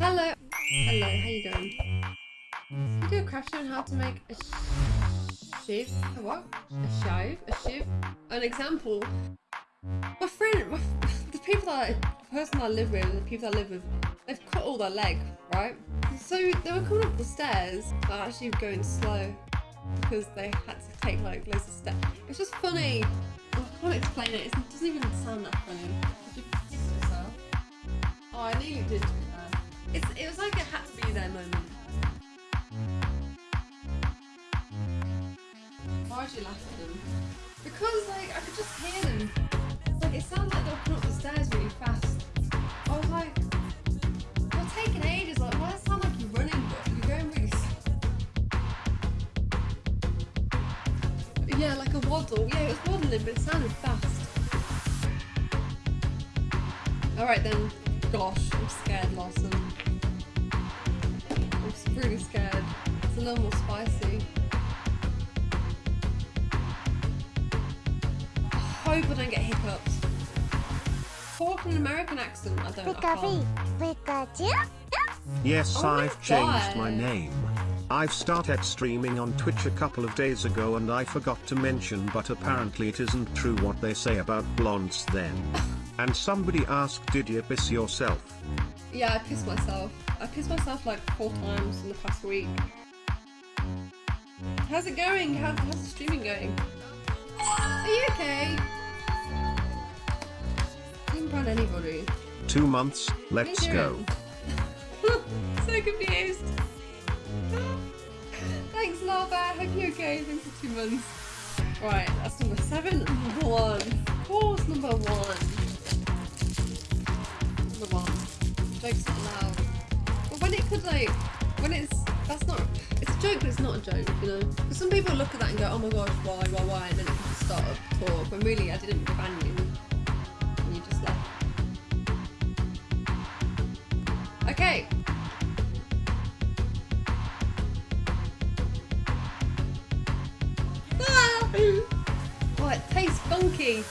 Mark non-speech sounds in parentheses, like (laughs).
Hello. Hello, how you going? Video crash on how to make a shiv. A what? A shive? A shiv? An example. My friend, my, (laughs) the people that, the person I live with, the people I live with, they've cut all their leg, right? So they were coming up the stairs, but actually going slow because they had to take like loads of steps. It's just funny. I can't explain it. It doesn't even sound that funny. You? Oh, I nearly did. It's, it was like it had to be there moment. Why would you laugh at them? Because like I could just hear them. Like it sounds like they were coming up the stairs really fast. I was like, you're taking ages. Like why does it sound like you're running, but you're going really. S yeah, like a waddle. Yeah, it was waddling, but it sounded fast. All right then. Gosh, I'm scared, Lawson. It's a spicy. I hope I don't get hiccups. Talk an American accent. I don't. I can't. Yes, Oh I've changed God. my name. I've started streaming on Twitch a couple of days ago and I forgot to mention but apparently it isn't true what they say about blondes then. (laughs) And somebody asked did you piss yourself? Yeah, I pissed myself. I pissed myself like four times in the past week. How's it going? How, how's the streaming going? Are you okay? I didn't brand anybody. Two months, let's go. (laughs) so confused. Thanks, Lava. Hope you're okay. Thanks for two months. Right, that's number seven. Number one. Of course, number one. Number one. Joke's not allowed. But when it could, like, when it's, that's not, joke, but it's not a joke, you know? Because some people look at that and go, oh my gosh, why, why, why? And then it can start a talk. When really, I didn't ban you. And you just left. Okay. (laughs) Ah! Oh, it tastes funky.